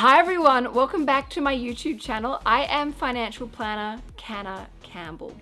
Hi everyone, welcome back to my YouTube channel. I am financial planner Canna Campbell.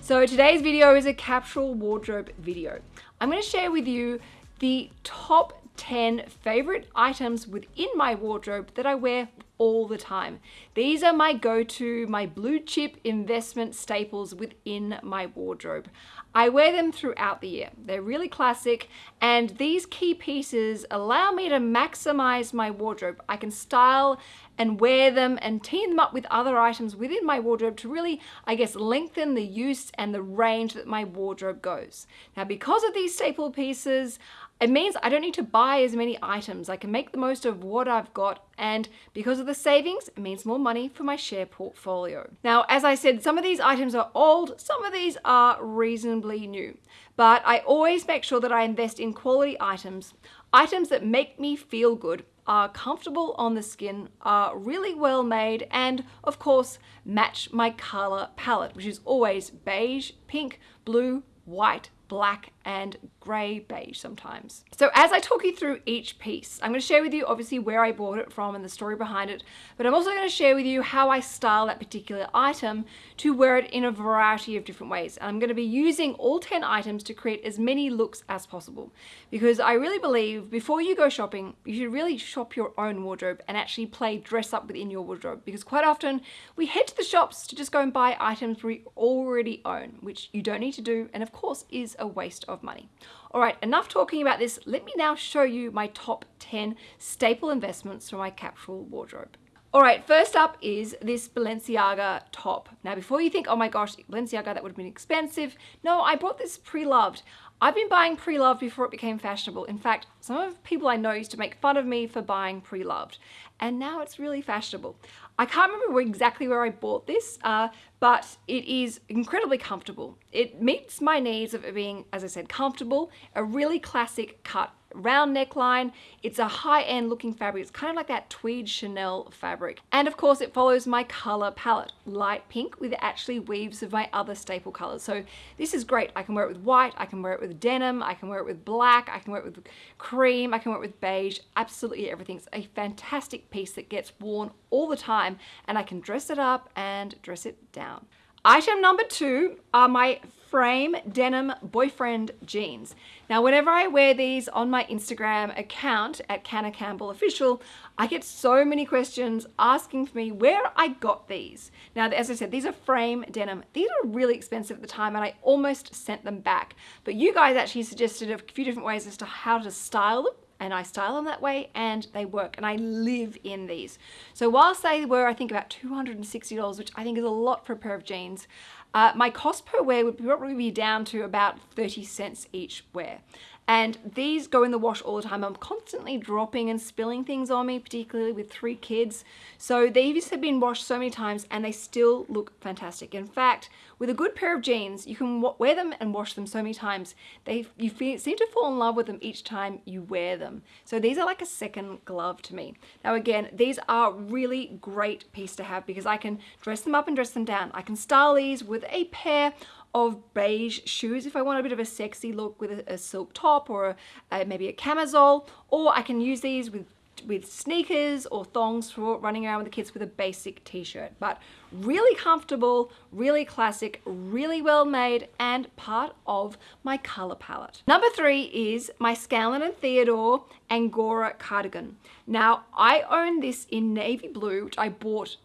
So today's video is a capsule wardrobe video. I'm going to share with you the top 10 favorite items within my wardrobe that I wear all the time. These are my go-to, my blue chip investment staples within my wardrobe. I wear them throughout the year. They're really classic and these key pieces allow me to maximize my wardrobe. I can style and wear them and team them up with other items within my wardrobe to really, I guess, lengthen the use and the range that my wardrobe goes. Now, because of these staple pieces, it means I don't need to buy as many items. I can make the most of what I've got and because of the savings, it means more money for my share portfolio. Now, as I said, some of these items are old, some of these are reasonably new, but I always make sure that I invest in quality items, items that make me feel good, are comfortable on the skin, are really well made, and of course, match my color palette, which is always beige, pink, blue, white, black and grey beige sometimes. So as I talk you through each piece, I'm going to share with you obviously where I bought it from and the story behind it, but I'm also going to share with you how I style that particular item to wear it in a variety of different ways. And I'm going to be using all 10 items to create as many looks as possible because I really believe before you go shopping, you should really shop your own wardrobe and actually play dress up within your wardrobe because quite often we head to the shops to just go and buy items we already own, which you don't need to do and of course is a waste of money. All right, enough talking about this. Let me now show you my top 10 staple investments for my capsule wardrobe. All right, first up is this Balenciaga top. Now, before you think, oh my gosh, Balenciaga, that would have been expensive. No, I bought this pre-loved. I've been buying pre-loved before it became fashionable. In fact, some of the people I know used to make fun of me for buying pre-loved, and now it's really fashionable. I can't remember exactly where I bought this, uh, but it is incredibly comfortable. It meets my needs of it being, as I said, comfortable, a really classic cut round neckline. It's a high-end looking fabric. It's kind of like that tweed Chanel fabric. And of course it follows my color palette, light pink with actually weaves of my other staple colors. So this is great. I can wear it with white, I can wear it with denim, I can wear it with black, I can wear it with cream, I can wear it with beige, absolutely everything. It's a fantastic piece that gets worn all the time and I can dress it up and dress it down. Item number two are my frame denim boyfriend jeans. Now, whenever I wear these on my Instagram account at Canna Campbell Official, I get so many questions asking for me where I got these. Now, as I said, these are frame denim. These are really expensive at the time and I almost sent them back. But you guys actually suggested a few different ways as to how to style them and I style them that way and they work and I live in these. So whilst they were I think about $260 which I think is a lot for a pair of jeans, uh, my cost per wear would probably be down to about 30 cents each wear. And these go in the wash all the time. I'm constantly dropping and spilling things on me, particularly with three kids. So these have been washed so many times and they still look fantastic. In fact, with a good pair of jeans, you can wear them and wash them so many times. They You seem to fall in love with them each time you wear them. So these are like a second glove to me. Now again, these are really great piece to have because I can dress them up and dress them down. I can style these with a pair of beige shoes. If I want a bit of a sexy look with a, a silk top or a, a, maybe a camisole or I can use these with with sneakers or thongs for running around with the kids with a basic t-shirt. But really comfortable really classic really well made and part of my color palette. Number three is my Scanlan and Theodore Angora cardigan. Now I own this in navy blue which I bought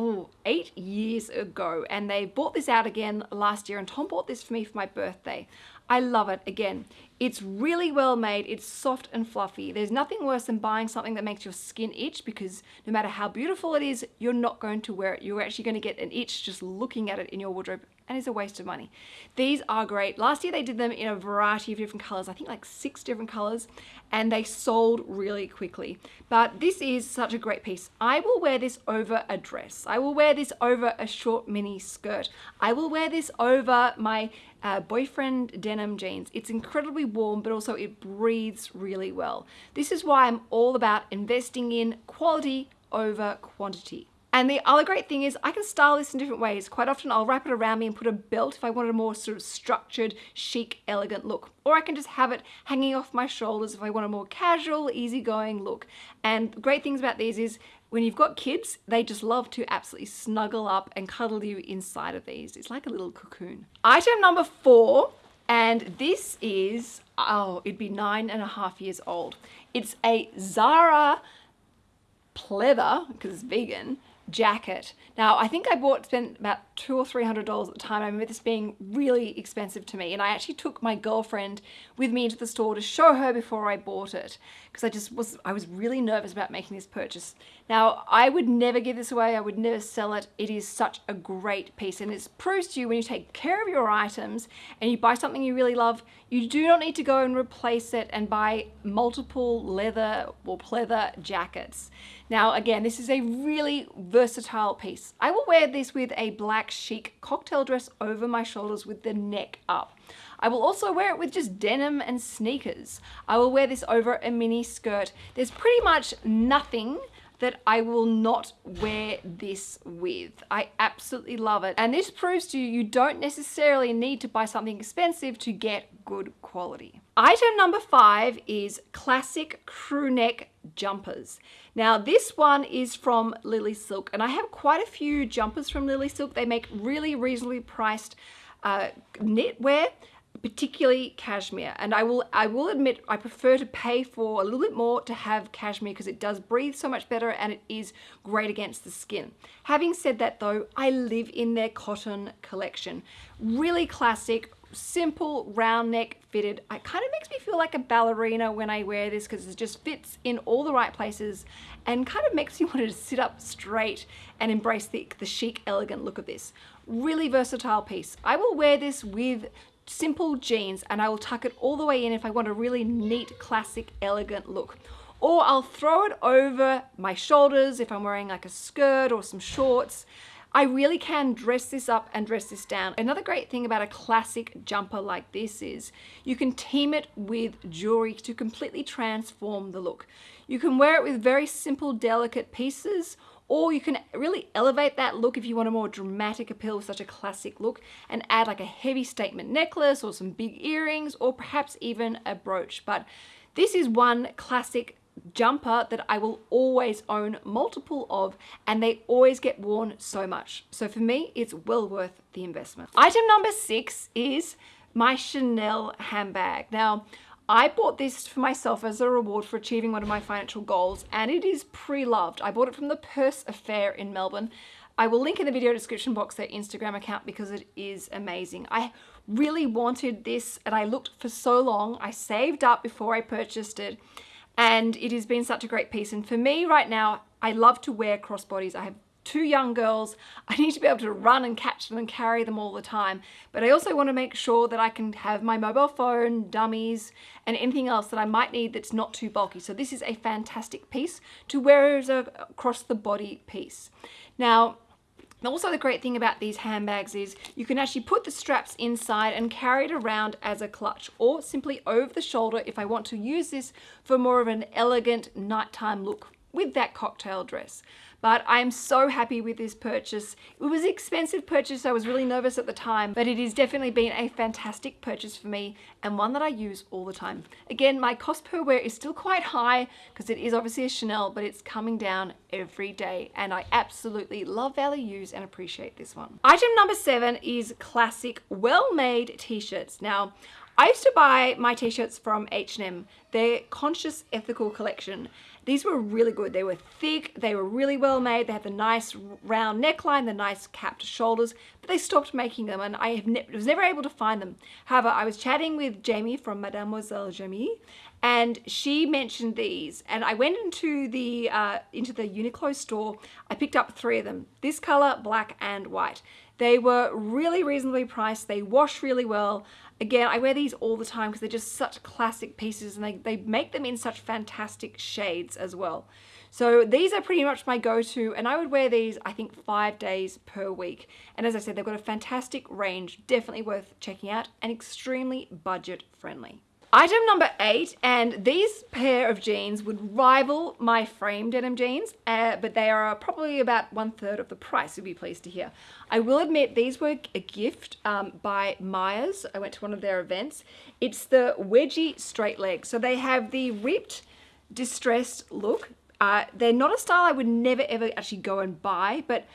oh, eight years ago and they bought this out again last year and Tom bought this for me for my birthday. I love it. Again, it's really well made. It's soft and fluffy. There's nothing worse than buying something that makes your skin itch because no matter how beautiful it is, you're not going to wear it. You're actually going to get an itch just looking at it in your wardrobe and it's a waste of money. These are great. Last year they did them in a variety of different colors, I think like six different colors, and they sold really quickly. But this is such a great piece. I will wear this over a dress. I will wear this over a short mini skirt. I will wear this over my uh, boyfriend denim jeans. It's incredibly warm, but also it breathes really well. This is why I'm all about investing in quality over quantity. And the other great thing is I can style this in different ways. Quite often I'll wrap it around me and put a belt if I wanted a more sort of structured, chic, elegant look. Or I can just have it hanging off my shoulders if I want a more casual, easygoing look. And great things about these is when you've got kids, they just love to absolutely snuggle up and cuddle you inside of these. It's like a little cocoon. Item number four, and this is, oh, it'd be nine and a half years old. It's a Zara pleather, because it's vegan, jacket. Now, I think I bought, spent about two or three hundred dollars at the time. I remember this being really expensive to me. And I actually took my girlfriend with me into the store to show her before I bought it. Because I just was, I was really nervous about making this purchase. Now, I would never give this away. I would never sell it. It is such a great piece. And it proves to you when you take care of your items and you buy something you really love, you do not need to go and replace it and buy multiple leather or pleather jackets. Now, again, this is a really versatile piece. I will wear this with a black chic cocktail dress over my shoulders with the neck up. I will also wear it with just denim and sneakers. I will wear this over a mini skirt. There's pretty much nothing that I will not wear this with. I absolutely love it. And this proves to you, you don't necessarily need to buy something expensive to get good quality. Item number five is classic crew neck jumpers. Now this one is from Lily Silk and I have quite a few jumpers from Lily Silk. They make really reasonably priced uh, knitwear particularly cashmere and I will I will admit I prefer to pay for a little bit more to have cashmere because it does breathe so much better and it is great against the skin. Having said that though I live in their cotton collection. Really classic simple round neck fitted. It kind of makes me feel like a ballerina when I wear this because it just fits in all the right places and kind of makes me want to sit up straight and embrace the, the chic elegant look of this. Really versatile piece. I will wear this with simple jeans and I will tuck it all the way in if I want a really neat, classic, elegant look. Or I'll throw it over my shoulders if I'm wearing like a skirt or some shorts. I really can dress this up and dress this down. Another great thing about a classic jumper like this is you can team it with jewelry to completely transform the look. You can wear it with very simple, delicate pieces or you can really elevate that look if you want a more dramatic appeal with such a classic look and add like a heavy statement necklace or some big earrings or perhaps even a brooch. But this is one classic jumper that I will always own multiple of and they always get worn so much. So for me, it's well worth the investment. Item number six is my Chanel handbag. Now, I bought this for myself as a reward for achieving one of my financial goals and it is pre-loved. I bought it from the Purse Affair in Melbourne. I will link in the video description box their Instagram account because it is amazing. I really wanted this and I looked for so long. I saved up before I purchased it and it has been such a great piece. And for me right now, I love to wear crossbodies. I have two young girls. I need to be able to run and catch them and carry them all the time. But I also want to make sure that I can have my mobile phone, dummies, and anything else that I might need that's not too bulky. So this is a fantastic piece to wear as a across the body piece. Now, also the great thing about these handbags is you can actually put the straps inside and carry it around as a clutch or simply over the shoulder if I want to use this for more of an elegant nighttime look with that cocktail dress. But I'm so happy with this purchase. It was an expensive purchase. I was really nervous at the time, but it has definitely been a fantastic purchase for me and one that I use all the time. Again, my cost per wear is still quite high because it is obviously a Chanel, but it's coming down every day. And I absolutely love, value, use and appreciate this one. Item number seven is classic well-made t-shirts. Now, I used to buy my t-shirts from H&M, their Conscious Ethical collection. These were really good. They were thick, they were really well made, they had the nice round neckline, the nice capped shoulders, but they stopped making them and I ne was never able to find them. However, I was chatting with Jamie from Mademoiselle Jamie and she mentioned these and I went into the uh, into the Uniqlo store. I picked up three of them, this color, black and white. They were really reasonably priced. They wash really well. Again, I wear these all the time because they're just such classic pieces and they, they make them in such fantastic shades as well. So these are pretty much my go-to and I would wear these I think five days per week. And as I said, they've got a fantastic range, definitely worth checking out and extremely budget friendly. Item number eight, and these pair of jeans would rival my frame denim jeans, uh, but they are probably about one third of the price, you'll be pleased to hear. I will admit these were a gift um, by Myers. I went to one of their events. It's the wedgie straight leg. So they have the ripped, distressed look, Uh, they're not a style I would never ever actually go and buy, but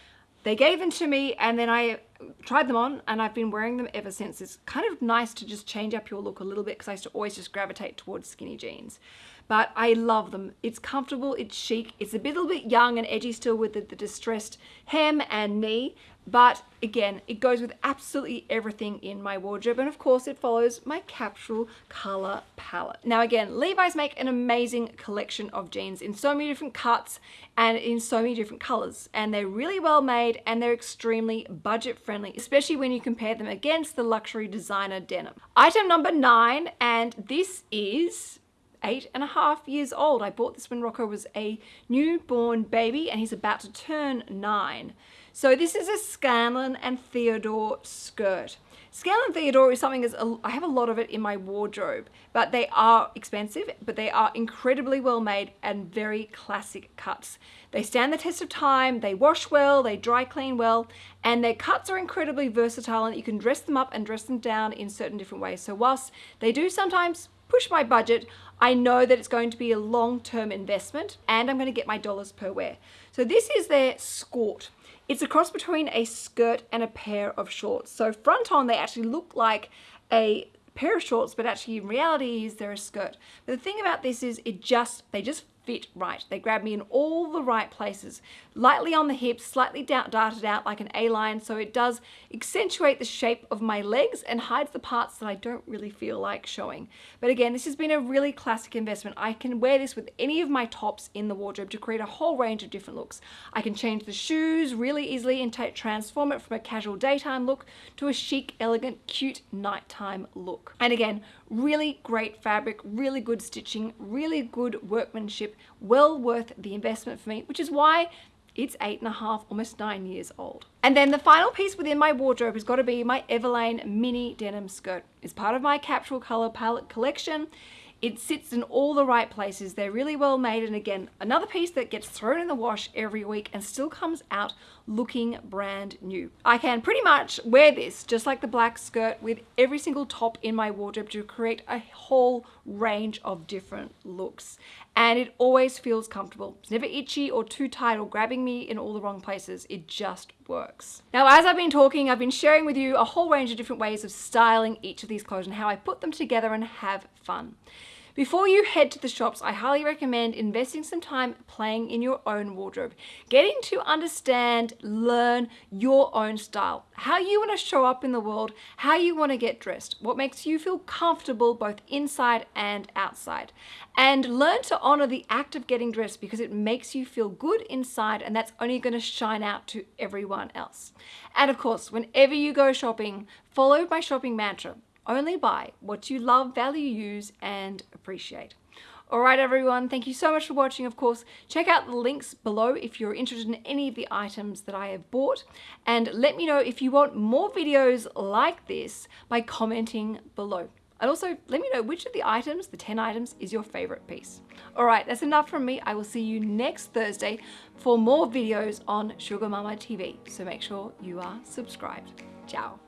they gave them to me and then I tried them on and I've been wearing them ever since. It's kind of nice to just change up your look a little bit because I used to always just gravitate towards skinny jeans. But I love them. It's comfortable, it's chic, it's a little bit young and edgy still with the, the distressed hem and knee, but again, it goes with absolutely everything in my wardrobe. And of course it follows my capsule color palette. Now again, Levi's make an amazing collection of jeans in so many different cuts and in so many different colors. And they're really well made and they're extremely budget friendly, especially when you compare them against the luxury designer denim. Item number nine, and this is eight and a half years old. I bought this when Rocco was a newborn baby and he's about to turn nine. So this is a Scanlan and Theodore skirt. Scanlan Theodore is something that's, I have a lot of it in my wardrobe, but they are expensive, but they are incredibly well made and very classic cuts. They stand the test of time, they wash well, they dry clean well, and their cuts are incredibly versatile and you can dress them up and dress them down in certain different ways. So whilst they do sometimes push my budget, I know that it's going to be a long-term investment and I'm going to get my dollars per wear. So this is their skort. It's a cross between a skirt and a pair of shorts. So front on, they actually look like a pair of shorts, but actually in reality is they're a skirt. But the thing about this is it just, they just fit right. They grab me in all the right places. Lightly on the hips, slightly darted out like an A-line, so it does accentuate the shape of my legs and hides the parts that I don't really feel like showing. But again, this has been a really classic investment. I can wear this with any of my tops in the wardrobe to create a whole range of different looks. I can change the shoes really easily and transform it from a casual daytime look to a chic, elegant, cute nighttime look. And again, really great fabric, really good stitching, really good workmanship, well worth the investment for me, which is why it's eight and a half, almost nine years old. And then the final piece within my wardrobe has got to be my Everlane mini denim skirt. It's part of my capsule color palette collection. It sits in all the right places. They're really well made. And again, another piece that gets thrown in the wash every week and still comes out looking brand new. I can pretty much wear this just like the black skirt with every single top in my wardrobe to create a whole range of different looks. And it always feels comfortable. It's never itchy or too tight or grabbing me in all the wrong places. It just works. Now, as I've been talking, I've been sharing with you a whole range of different ways of styling each of these clothes and how I put them together and have fun. Before you head to the shops, I highly recommend investing some time playing in your own wardrobe, getting to understand, learn your own style, how you want to show up in the world, how you want to get dressed, what makes you feel comfortable both inside and outside. And learn to honor the act of getting dressed because it makes you feel good inside and that's only going to shine out to everyone else. And of course, whenever you go shopping, follow my shopping mantra. Only buy what you love, value, use, and appreciate. Alright everyone, thank you so much for watching of course. Check out the links below if you're interested in any of the items that I have bought and let me know if you want more videos like this by commenting below. And also let me know which of the items, the 10 items, is your favorite piece. Alright, that's enough from me. I will see you next Thursday for more videos on Sugar Mama TV. So make sure you are subscribed. Ciao.